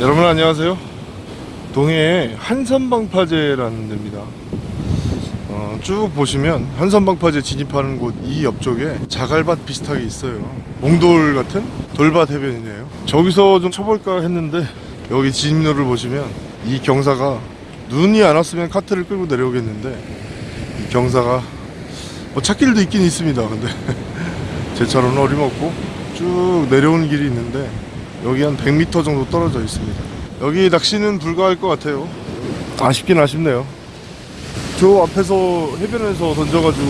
여러분 안녕하세요. 동해에 한선방파제라는 데입니다. 어, 쭉 보시면 한선방파제 진입하는 곳 이 옆쪽에 자갈밭 비슷하게 있어요. 몽돌 같은 돌밭 해변이네요. 저기서 좀 쳐볼까 했는데 여기 진입로를 보시면 이 경사가 눈이 안 왔으면 카트를 끌고 내려오겠는데 이 경사가 뭐 찾길도 있긴 있습니다. 근데 제 차로는 어림없고 쭉 내려오는 길이 있는데 여기 한 100m 정도 떨어져 있습니다. 여기 낚시는 불가할 것 같아요. 아쉽긴 아쉽네요. 저 앞에서 해변에서 던져가지고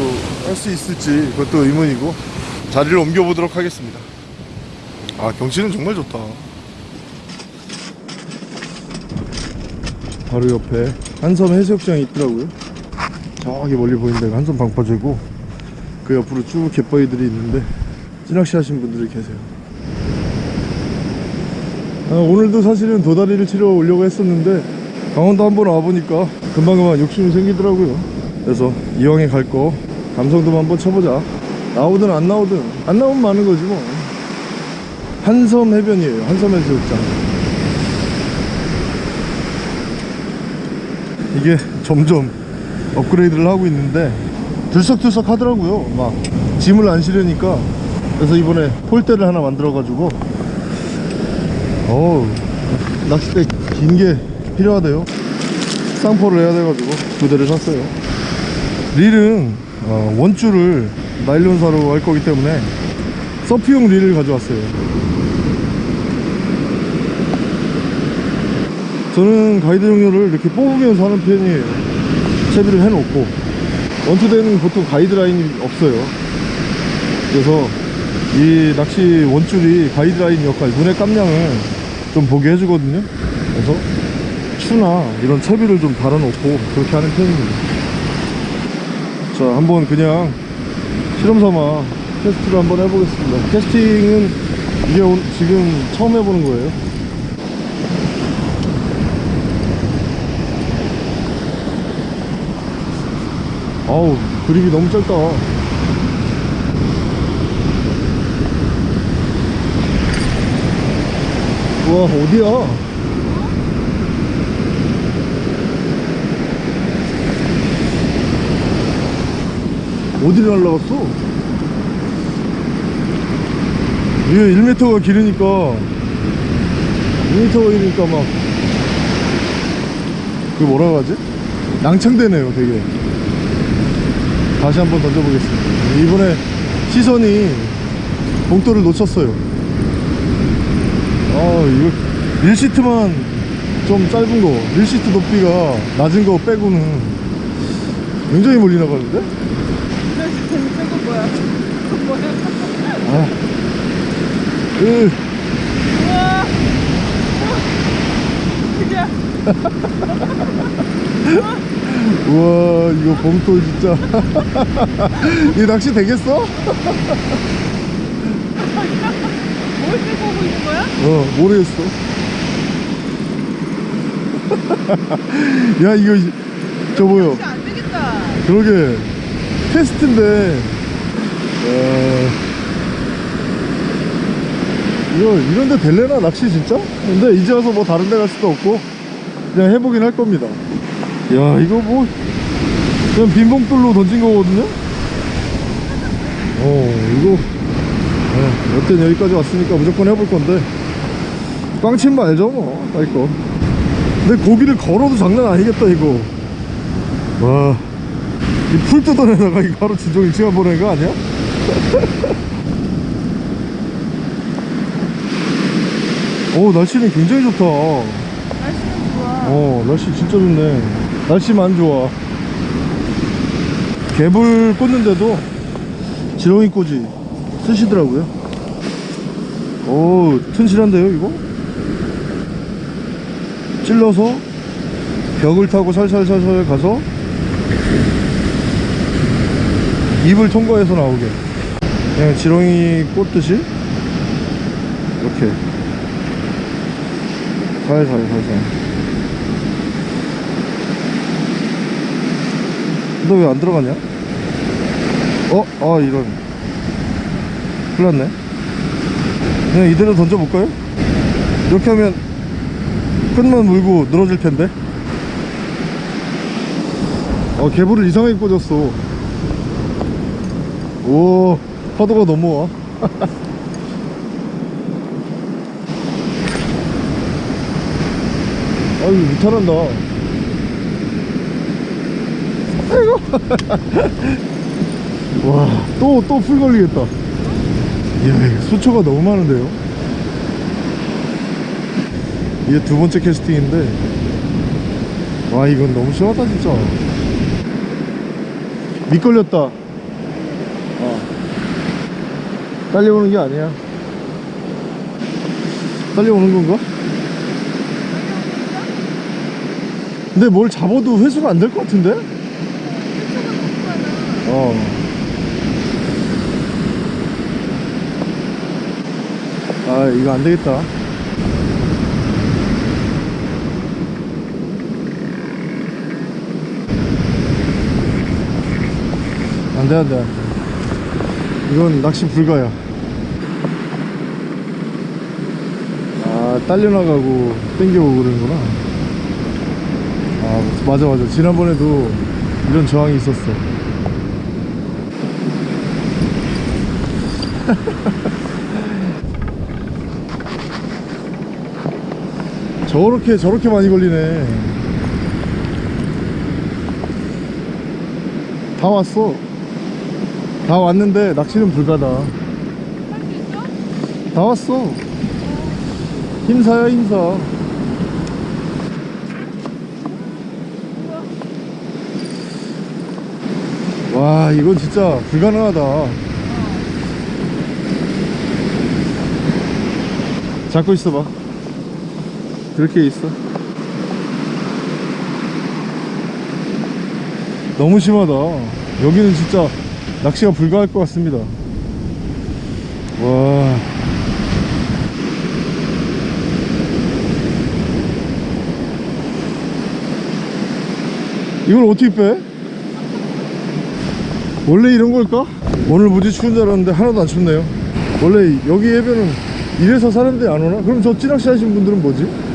할 수 있을지 그것도 의문이고 자리를 옮겨보도록 하겠습니다. 아 경치는 정말 좋다. 바로 옆에 한섬 해수욕장이 있더라고요. 저기 멀리 보이는 데가 한섬 방파제고 그 옆으로 쭉 갯바위들이 있는데 찌낚시 하신 분들이 계세요. 아, 오늘도 사실은 도다리를 치러 오려고 했었는데 강원도 한번 와보니까 금방금방 욕심이 생기더라고요. 그래서 이왕에 갈 거 감성돔 한번 쳐보자. 나오든 안 나오든 안 나오면 많은 거지 뭐. 한섬 해변이에요. 한섬 해수욕장. 이게 점점 업그레이드를 하고 있는데 들썩들썩 하더라고요. 막 짐을 안 실으니까. 그래서 이번에 폴대를 하나 만들어 가지고 어우 낚싯대 긴 게 필요하대요. 쌍포를 해야 돼가지고 두 대를 샀어요. 릴은 어, 원줄을 나일론사로 할 거기 때문에 서프용 릴을 가져왔어요. 저는 가이드 종료를 이렇게 뽑으면서 하는 편이에요. 채비를 해놓고. 원투대는 보통 가이드라인이 없어요. 그래서 이 낚시 원줄이 가이드라인 역할 눈의 깜냥을 좀 보게 해주거든요. 그래서 추나 이런 채비를 좀 달아놓고 그렇게 하는 편입니다. 자 한번 그냥 실험삼아 테스트를 한번 해보겠습니다. 캐스팅은 이게 오- 지금 처음 해보는 거예요. 아우 그립이 너무 짧다 우와 어디야? 어디를 날라갔어? 이게 1m가 길으니까. 2m가 길으니까 막. 그 뭐라고 하지? 낭창되네요 되게. 다시 한번 던져보겠습니다. 이번에 시선이 봉돌을 놓쳤어요 아 이거 릴시트만 좀 짧은 거 릴시트 높이가 낮은 거 빼고는 굉장히 멀리 나가는데? 저거 뭐야? 뭐야? 아, 으, 우와! 그냥 우와 이거 봉돌 진짜 이 낚시 되겠어? 뭘 빼고 있는 거야? 어 모르겠어. 야 이거 이- 저안 되겠다. 그러게. 테스트인데. 어... 이거 이런데 될래나 낚시 진짜? 근데 이제 와서 뭐 다른 데 갈 수도 없고 그냥 해보긴 할 겁니다. 야 이거 뭐 그냥 빈봉돌로 던진 거거든요? 어 이거. 어, 여튼 여기까지 왔으니까 무조건 해볼 건데. 꽝친 말죠 뭐. 딸거 근데 고기를 걸어도 장난 아니겠다 이거. 와. 이 풀 뜯어내다가 이거 하루 진정 일시간 보내는 거 아니야? 오 날씨는 굉장히 좋다. 날씨는 좋아. 어 날씨 진짜 좋네. 날씨만 좋아. 개불 꽂는데도 지렁이 꽂이 쓰시더라고요 오 튼실한데요 이거? 찔러서 벽을 타고 살살살살 가서 입을 통과해서 나오게 그냥 지렁이 꽂듯이 이렇게 살살 살살 너 왜 안 들어가냐? 어? 아 이런 큰일 났네 그냥 이대로 던져볼까요? 이렇게 하면 끈만 물고 늘어질 텐데? 어 개불을 이상하게 꽂았어. 오 파도가 넘어와. 아유 무탈한다. 아이고 와또 또 풀 걸리겠다 이야 수초가 너무 많은데요 이게 두 번째 캐스팅인데 와 이건 너무 심하다 진짜 미끌렸다 어. 딸려오는 게 아니야 딸려오는 건가? 근데 뭘 잡아도 회수가 안 될 것 같은데? 어. 아 이거 안 되겠다. 안돼 안돼. 안돼 이건 낚시 불가야. 아 딸려나가고 땡겨오고 그러는구나. 아 맞아 맞아. 지난번에도 이런 저항이 있었어 저렇게 저렇게 많이 걸리네. 다 왔어. 다 왔는데 낚시는 불가다? 다 왔어. 힘사야 힘사. 와 이건 진짜 불가능하다. 잡고 있어봐 그렇게 있어 너무 심하다 여기는 진짜 낚시가 불가할 것 같습니다 와 이걸 어떻게 빼? 원래 이런 걸까? 오늘 무지 추운 줄 알았는데 하나도 안 춥네요 원래 여기 해변은 이래서 사람들이 안 오나? 그럼 저 찌낚시 하신 분들은 뭐지?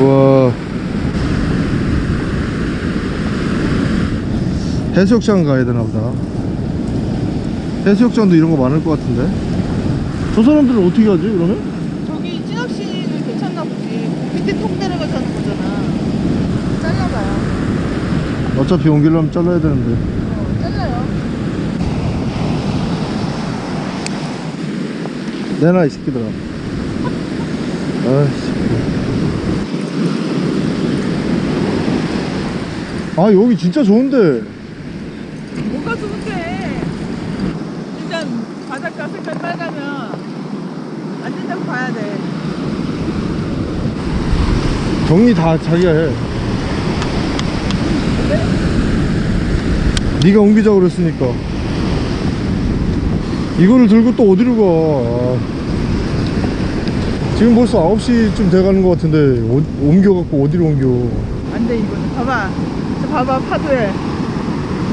와 해수욕장 가야 되나 보다 해수욕장도 이런 거 많을 것 같은데 저 사람들은 어떻게 하지 그러면? 저기 찌낚시는 괜찮나 보지. 밑에 톡 내려가서 하는 거잖아. 잘라봐요. 어차피 옮기려면 잘라야 되는데 어, 잘라요. 내놔 이 새끼들아 아이씨 아 여기 진짜 좋은데 뭐가 좋은데? 일단 바닷가 색깔 빨가면 안 된다고 봐야 돼. 정리 다 자기가 해 네가 옮기자고 그랬으니까 이거를 들고 또 어디로 가 아. 지금 벌써 9시쯤 돼가는 것 같은데 어, 옮겨갖고 어디로 옮겨 안 돼 이거는. 봐봐. 저 봐봐 파도에.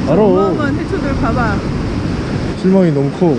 어마어마한 해초들 봐봐. 실망이 너무 커